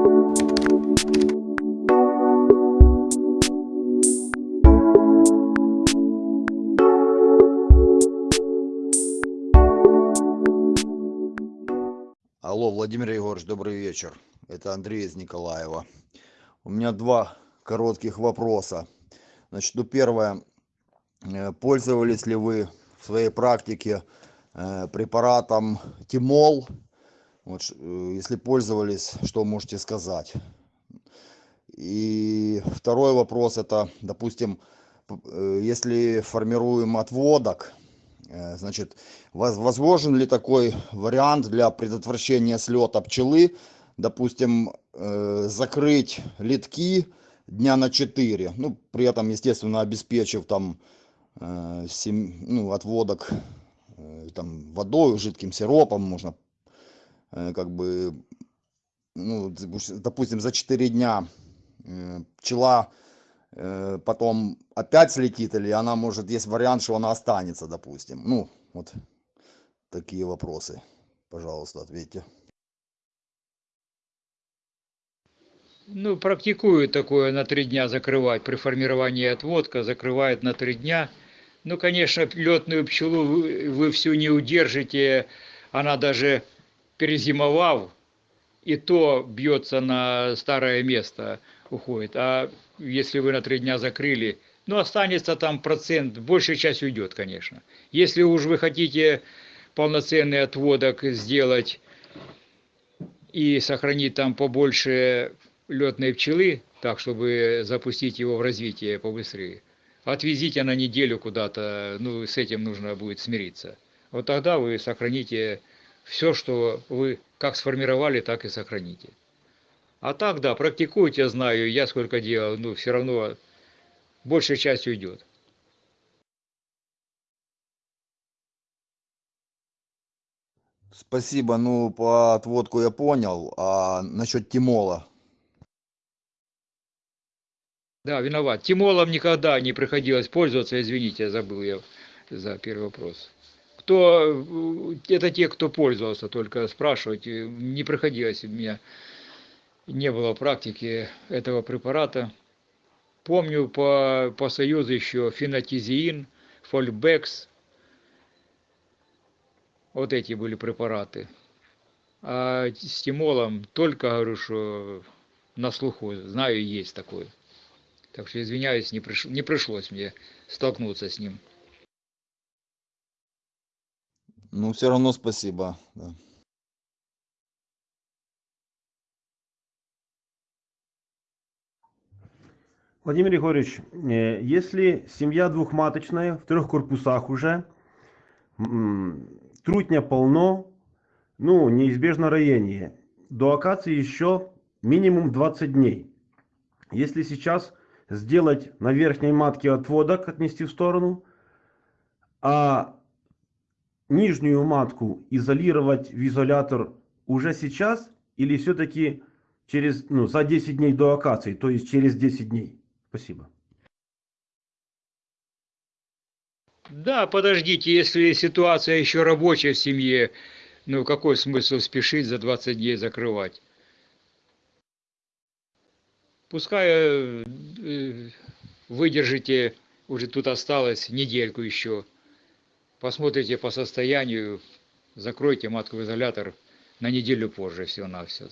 Алло, Владимир Егорович, добрый вечер. Это Андрей из Николаева. У меня два коротких вопроса. Значит, ну первое. Э, Пользовались ли вы в своей практике э, препаратом Тимол? Вот, э, если пользовались, что можете сказать? И второй вопрос это, допустим, э, если формируем отводок, э, значит, воз- возможен ли такой вариант для предотвращения слета пчелы, допустим, закрыть литки дня на 4, ну, при этом, естественно, обеспечив там ну, отводок там водой, жидким сиропом, можно как бы, ну, допустим, за 4 дня э, пчела э, потом опять слетит, или она может, есть вариант, что она останется, допустим. Ну, вот такие вопросы. Пожалуйста, ответьте. Ну, практикуют такое на три дня закрывать. При формировании отводка закрывает на три дня. Ну, конечно, летную пчелу вы, вы всю не удержите. Она даже перезимовав, и то бьется на старое место, уходит. А если вы на три дня закрыли, ну, останется там процент, большая часть уйдет, конечно. Если уж вы хотите полноценный отводок сделать и сохранить там побольше летной пчелы, так, чтобы запустить его в развитие побыстрее, отвезите на неделю куда-то, ну, с этим нужно будет смириться. Вот тогда вы сохраните все, что вы как сформировали, так и сохраните. А так, да, практикуйте, знаю, я сколько делал, ну, все равно большая часть уйдет. Спасибо, ну, по отводку я понял, а насчет Тимола? Да, виноват. Тимолом никогда не приходилось пользоваться, извините, забыл я за первый вопрос. Кто, э, это те, кто пользовался, только спрашивать, э, не приходилось у меня, не было практики этого препарата. Помню по, по Союзу еще фенотизиин, фольбекс, вот эти были препараты. А с тимолом только, говорю, что на слуху, знаю, есть такое. Так что извиняюсь, не, приш... не пришлось мне столкнуться с ним. Ну, все равно спасибо. да. Владимир Егорович, э, если семья двухматочная, в трех корпусах уже, трутня полно, ну, неизбежно роение. До акации еще минимум 20 дней. Если сейчас сделать на верхней матке отводок, отнести в сторону, а нижнюю матку изолировать в изолятор уже сейчас или все-таки через, ну, за 10 дней до акации, то есть через 10 дней? Спасибо. Да, подождите, если ситуация еще рабочая в семье, ну какой смысл спешить за 20 дней закрывать? Пускай э, э, выдержите, уже тут осталось недельку еще. Посмотрите по состоянию, закройте матку в изолятор на неделю позже всего-навсего.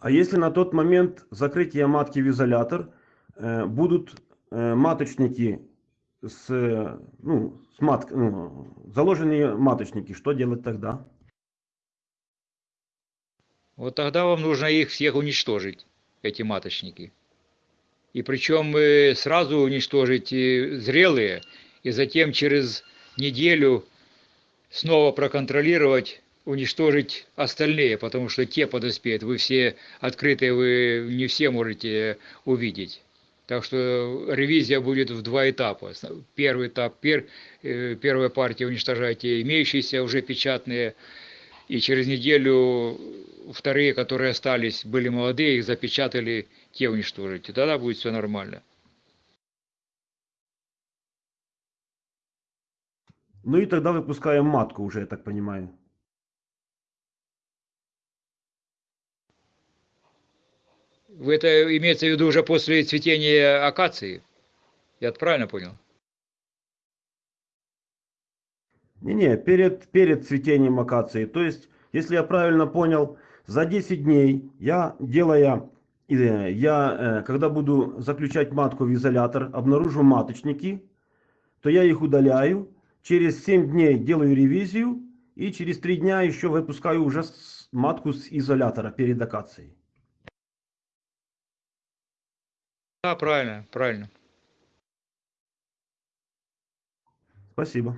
А если на тот момент закрытия матки в изолятор э, будут э, маточники с, э, ну, с мат, ну, заложенные маточники, что делать тогда? Вот тогда вам нужно их всех уничтожить, эти маточники. И причем сразу уничтожить зрелые, и затем через неделю снова проконтролировать, уничтожить остальные, потому что те подоспеют. Вы все открытые, вы не все можете увидеть. Так что ревизия будет в два этапа. Первый этап, пер, э, первая партия уничтожайте имеющиеся уже печатные, и через неделю вторые, которые остались, были молодые, их запечатали, те уничтожить, и тогда будет все нормально. Ну и тогда выпускаем матку уже, я так понимаю. Это имеется в виду уже после цветения акации? Я правильно понял? Не-не, перед, перед цветением акации. То есть, если я правильно понял, за 10 дней я, делая я, э, когда буду заключать матку в изолятор, обнаружу маточники, то я их удаляю. Через 7 дней делаю ревизию и через 3 дня еще выпускаю уже матку с изолятора перед акацией. Да, правильно, правильно. Спасибо.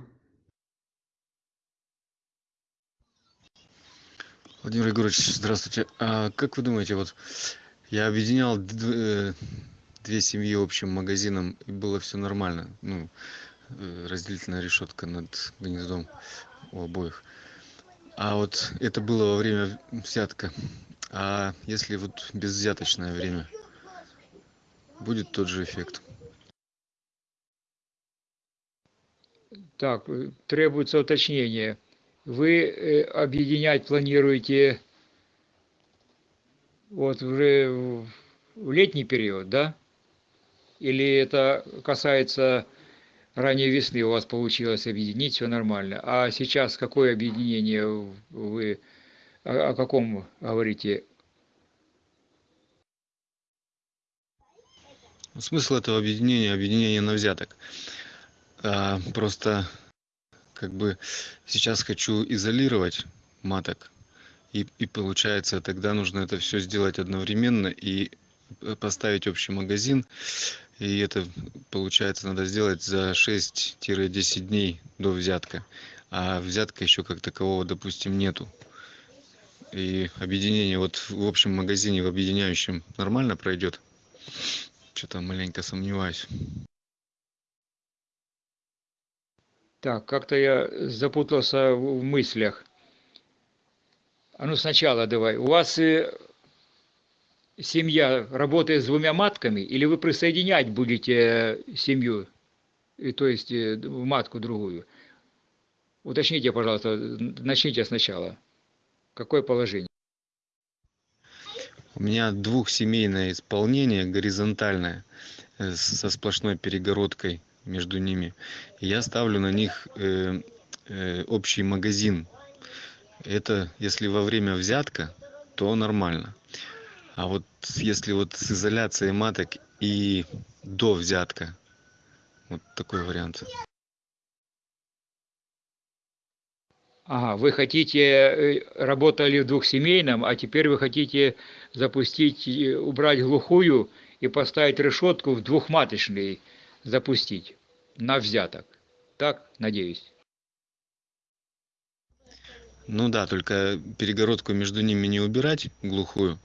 Владимир Егорович, здравствуйте. А как вы думаете, вот я объединял э, две семьи общим магазином, и было все нормально. Ну, э, разделительная решетка над гнездом у обоих. А вот это было во время взятка. А если вот безвзяточное время, будет тот же эффект? Так, э, требуется уточнение. Вы объединять планируете вот уже в летний период, да? Или это касается ранней весны у вас получилось объединить, все нормально. А сейчас какое объединение вы, о, о каком говорите? Смысл этого объединения, объединение на взяток. А, просто как бы сейчас хочу изолировать маток. И, и получается, тогда нужно это все сделать одновременно и э, поставить общий магазин. И это, получается, надо сделать за 6-10 дней до взятка. А взятка еще как такового, допустим, нету. И объединение вот в общем магазине, в объединяющем нормально пройдет. Что-то маленько сомневаюсь. Так, как-то я запутался в в мыслях. А ну сначала давай. У вас э, семья работает с двумя матками, или вы присоединять будете э, семью, и, то есть э, матку другую? Уточните, пожалуйста, начните сначала. Какое положение? У меня двухсемейное исполнение горизонтальное э, со сплошной перегородкой между ними. Я ставлю на них э, э, общий магазин. Это если во время взятка, то нормально. А вот если вот с изоляцией маток и до взятка, вот такой вариант. Ага, вы хотите, э, работали в двухсемейном, а теперь вы хотите запустить, э, убрать глухую и поставить решетку в двухматочный запустить на взяток. Так, надеюсь. Ну да, только перегородку между ними не убирать глухую,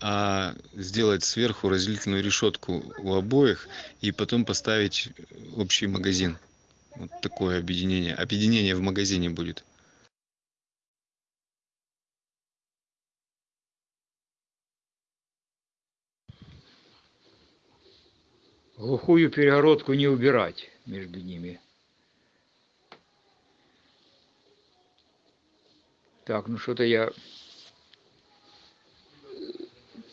а сделать сверху разделительную решетку у обоих и потом поставить общий магазин. Вот такое объединение. Объединение в магазине будет. Глухую перегородку не убирать между ними. Так, ну что-то я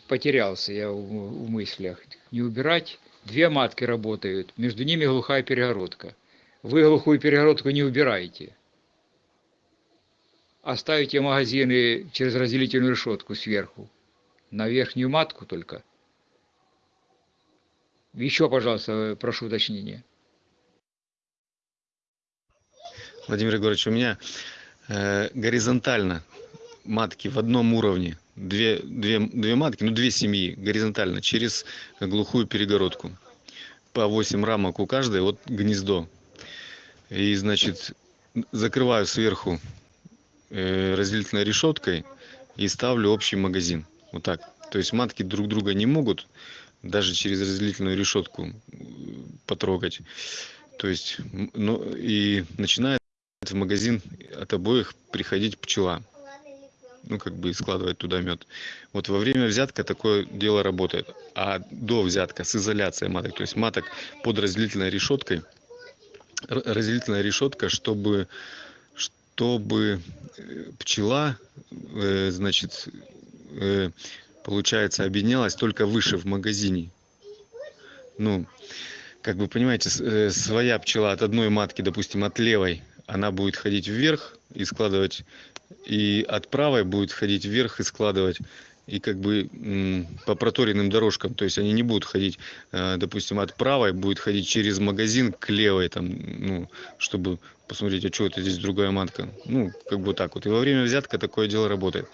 потерялся я в, в мыслях. Не убирать. Две матки работают, между ними глухая перегородка. Вы глухую перегородку не убираете. Оставите магазины через разделительную решетку сверху. На верхнюю матку только. Еще, пожалуйста, прошу уточнения. Владимир Егорович, у меня э, горизонтально матки в одном уровне. Две, две, две матки, ну две семьи горизонтально через глухую перегородку. По 8 рамок у каждой, вот гнездо. И, значит, закрываю сверху э, разделительной решеткой и ставлю общий магазин. Вот так. То есть матки друг друга не могут даже через разделительную решетку э, потрогать. То есть, ну, и начинает в магазин от обоих приходить пчела. Ну, как бы и складывать туда мед. Вот во время взятка такое дело работает. А до взятка с изоляцией маток, то есть маток под разделительной решеткой, разделительная решетка, чтобы, чтобы э, пчела, э, значит, э, получается, объединялась только выше в магазине. Ну, как вы понимаете, э, своя пчела от одной матки, допустим, от левой, она будет ходить вверх и складывать, и от правой будет ходить вверх и складывать, и как бы по проторенным дорожкам, то есть они не будут ходить, э, допустим, от правой будет ходить через магазин к левой, там, ну, чтобы посмотреть, а что это здесь другая матка. Ну, как бы так вот. И во время взятка такое дело работает.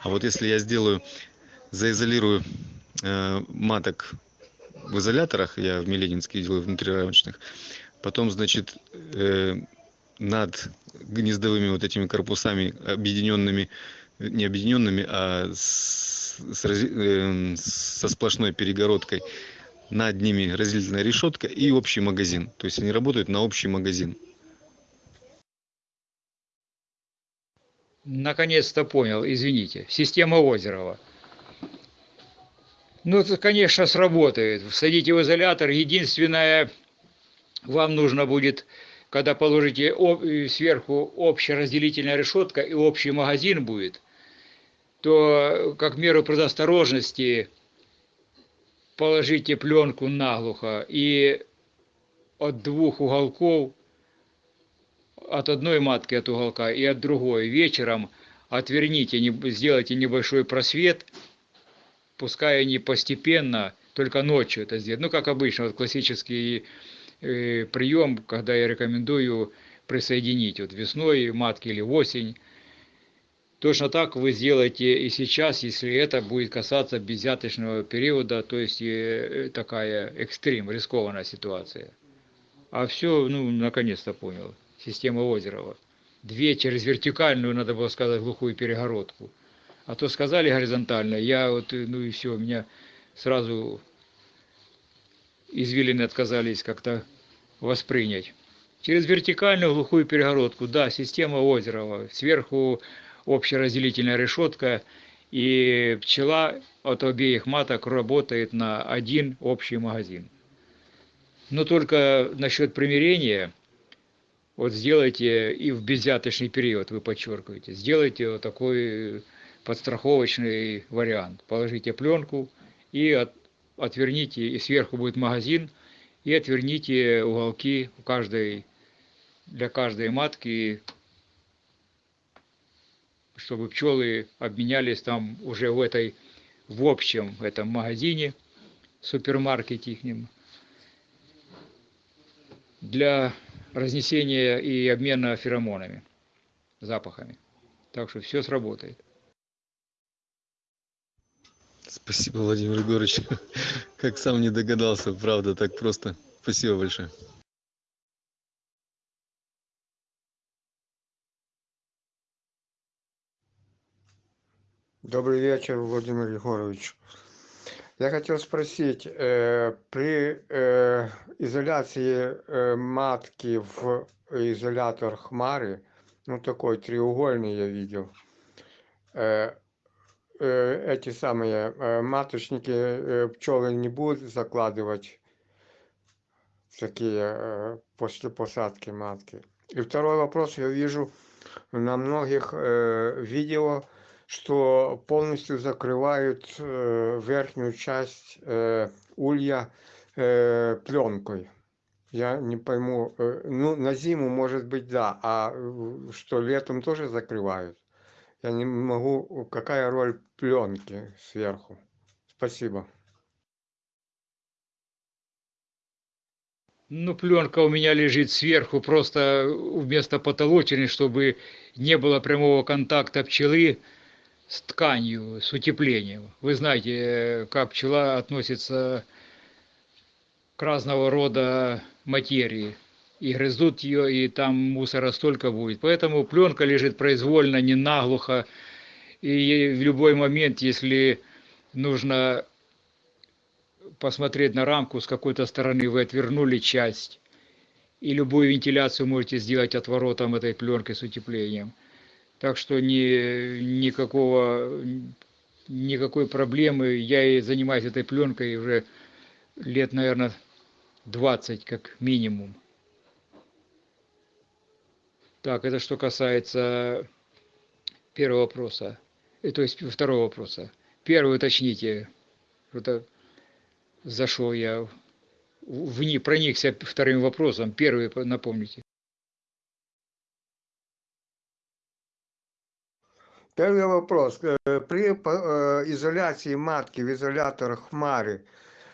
А вот если я сделаю, заизолирую э, маток в изоляторах, я в Миленинске делаю внутрирамочных, потом, значит, э, над гнездовыми вот этими корпусами объединенными, не объединенными, а с, с эм, со сплошной перегородкой, над ними разделительная решетка и общий магазин. То есть они работают на общий магазин. Наконец-то понял, извините. Система Озерова. Ну, это, конечно, сработает. Всадите в изолятор. Единственное, вам нужно будет, когда положите э, сверху общая разделительная решетка и общий магазин будет, то, как меру предосторожности, положите пленку наглухо и от двух уголков от одной матки от уголка и от другой вечером отверните, сделайте небольшой просвет, пускай они постепенно, только ночью это сделать. Ну, как обычно, вот классический э, прием, когда я рекомендую присоединить вот весной матки или осень. Точно так вы сделаете и сейчас, если это будет касаться беззяточного периода, то есть э, такая экстрим, рискованная ситуация. А все, ну, наконец-то понял. Система Озерова. Две через вертикальную, надо было сказать, глухую перегородку. А то сказали горизонтально, я вот, э, ну и все, меня сразу извилины отказались как-то воспринять. Через вертикальную глухую перегородку, да, система Озерова. Сверху общеразделительная решетка, и пчела от обеих маток работает на один общий магазин. Но только насчет примирения, вот сделайте и в беззяточный период, вы подчеркиваете, сделайте вот такой подстраховочный вариант. Положите пленку и от, отверните, и сверху будет магазин, и отверните уголки у каждой, для каждой матки, чтобы пчелы обменялись там уже в этой, в общем этом магазине, супермаркете ихнем, для разнесения и обмена феромонами, запахами. Так что все сработает. Спасибо, Владимир Егорович. Как сам не догадался, правда, так просто. Спасибо большое. Добрый вечер, Владимир Егорович. Я хотел спросить, э, при э, изоляции э, матки в изолятор Хмары, ну такой треугольный я видел, э, эти самые э, маточники э, пчелы не будут закладывать такие э, после посадки матки. И второй вопрос, я вижу на многих э, видео, что полностью закрывают э, верхнюю часть э, улья э, пленкой. Я не пойму, э, ну на зиму может быть да, а э, что летом тоже закрывают? Я не могу, какая роль пленки сверху? Спасибо. Ну, пленка у меня лежит сверху, просто вместо потолочной, чтобы не было прямого контакта пчелы с тканью, с утеплением. Вы знаете, как пчела относится к разного рода материи. И грызут ее, и там мусора столько будет. Поэтому пленка лежит произвольно, не наглухо. И в любой момент, если нужно посмотреть на рамку с какой-то стороны, вы отвернули часть. И любую вентиляцию можете сделать отворотом этой пленкой с утеплением. Так что ни, никакого, никакой проблемы. Я и занимаюсь этой пленкой уже лет, наверное, 20 как минимум. Так, это что касается первого вопроса, э, то есть второго вопроса. Первый уточните. Что-то зашел я, в- вни, проникся вторым вопросом. Первый по- напомните. Первый вопрос. Э, При э, изоляции матки в изоляторах хмари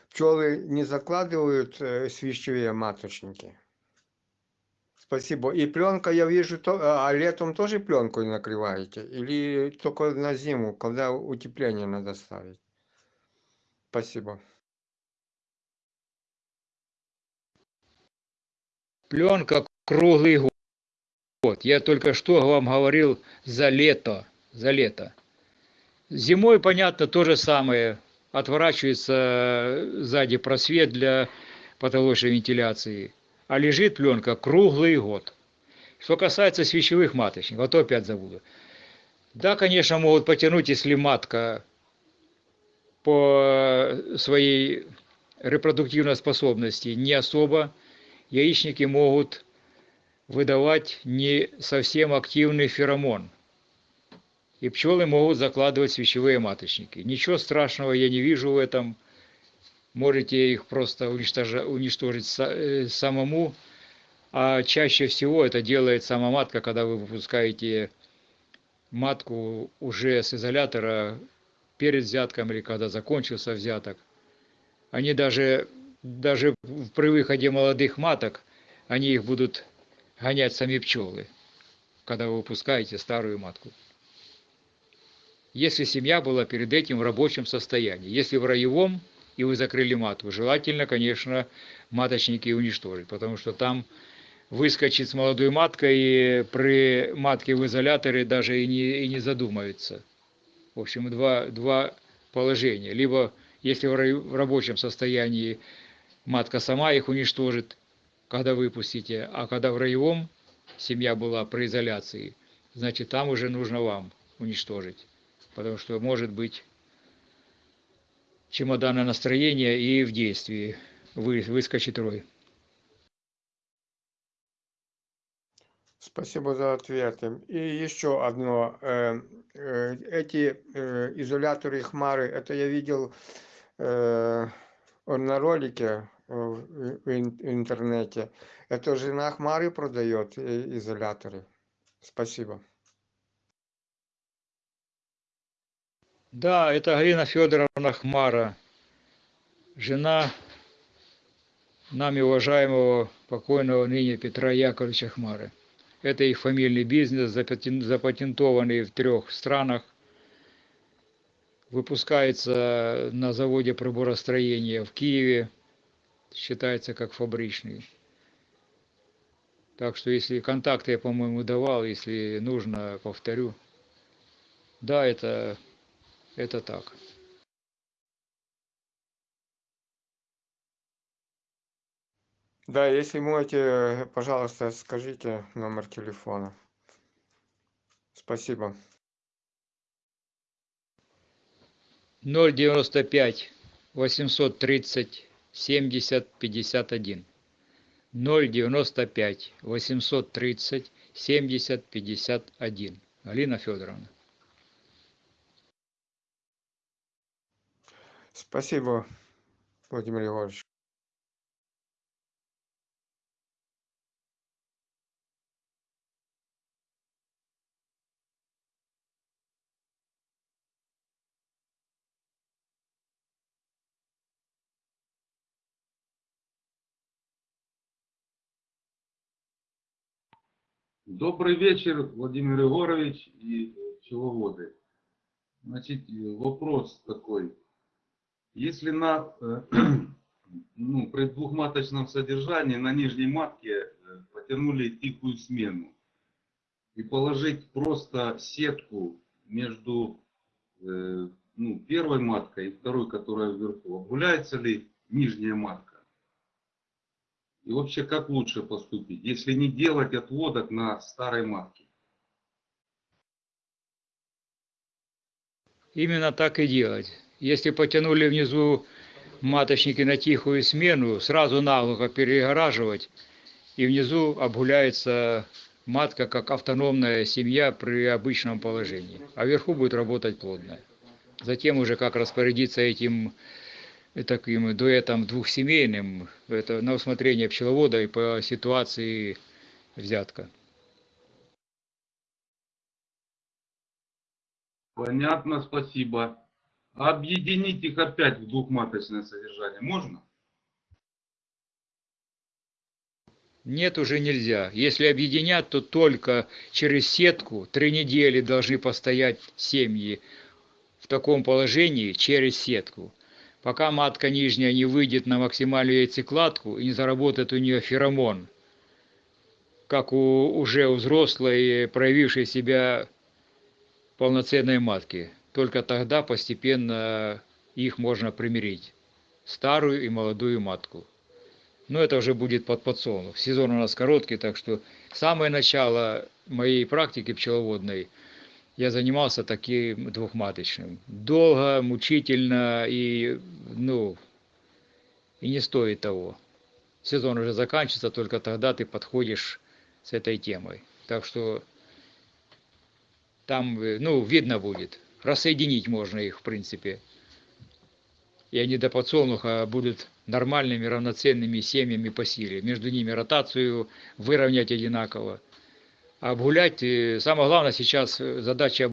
пчелы не закладывают свищевые маточники? Спасибо. И пленка, я вижу, то, а летом тоже пленкой накрываете? Или только на зиму, когда утепление надо ставить? Спасибо. Пленка круглый год. Я только что вам говорил за лето. За лето. Зимой, понятно, то же самое. Отворачивается сзади просвет для потолочной вентиляции. А лежит пленка круглый год. Что касается свечевых маточников, вот опять забуду. Да, конечно, могут потянуть, если матка по своей репродуктивной способности не особо яичники могут выдавать не совсем активный феромон. И пчелы могут закладывать свечевые маточники. Ничего страшного я не вижу в этом. Можете их просто уничтожить э, самому. А чаще всего это делает сама матка, когда вы выпускаете матку уже с изолятора перед взятком или когда закончился взяток. Они даже, даже при выходе молодых маток, они их будут гонять сами пчелы, когда вы выпускаете старую матку. Если семья была перед этим в рабочем состоянии. Если в роевом, и вы закрыли матку, желательно, конечно, маточники уничтожить, потому что там выскочит с молодой маткой и при матке в изоляторе даже и не, и не задумаются. В общем, два, два положения. Либо, если в, ра- в рабочем состоянии матка сама их уничтожит, когда выпустите, а когда в роевом семья была при изоляции, значит, там уже нужно вам уничтожить. Потому что может быть чемоданное настроение и в действии вы, выскочит рой. Спасибо за ответы. И еще одно. э, э, Эти э, изоляторы хмары, это я видел на ролике в в ин- интернете. Это жена хмары продает изоляторы. Спасибо. Да, это Галина Федоровна Хмара, жена нами уважаемого покойного ныне Петра Яковлевича Хмары. Это их фамильный бизнес, запатен- запатентованный в трех странах. Выпускается на заводе приборостроения в Киеве, считается как фабричный. Так что если контакты я, по-моему, давал, если нужно, повторю. Да, это, это так. Да, если можете, пожалуйста, скажите номер телефона. Спасибо. 095 830 70 51. 095 830 70 51. Алина Федоровна. Спасибо, Владимир Егорович. Добрый вечер, Владимир Егорович и пчеловоды. Значит, вопрос такой. Если на, э, ну, при двухматочном содержании на нижней матке э, потянули тихую смену и положить просто сетку между э, ну, первой маткой и второй, которая вверху, обгуляется ли нижняя матка? И вообще, как лучше поступить, если не делать отводок на старой матке? Именно так и делать. Если потянули внизу маточники на тихую смену, сразу наглухо перегораживать, и внизу обгуляется матка как автономная семья при обычном положении, а вверху будет работать плодная. Затем уже как распорядиться этим таким дуэтом двухсемейным, это на усмотрение пчеловода и по ситуации взятка. Понятно, спасибо. Объединить их опять в двухматочное содержание можно? Нет, уже нельзя. Если объединят, то только через сетку три недели должны постоять семьи в таком положении через сетку. Пока матка нижняя не выйдет на максимальную яйцекладку и не заработает у нее феромон, как у уже у взрослой, проявившей себя полноценной матки. Только тогда постепенно их можно примирить. Старую и молодую матку. Но это уже будет под подсолнух. Сезон у нас короткий, так что самое начало моей практики пчеловодной я занимался таким двухматочным. Долго, мучительно и, ну, и не стоит того. Сезон уже заканчивается, только тогда ты подходишь с этой темой. Так что там, э, ну, видно будет. Рассоединить можно их, в принципе. И они до подсолнуха будут нормальными, равноценными семьями по силе. Между ними ротацию выровнять одинаково. Обгулять, самое главное сейчас задача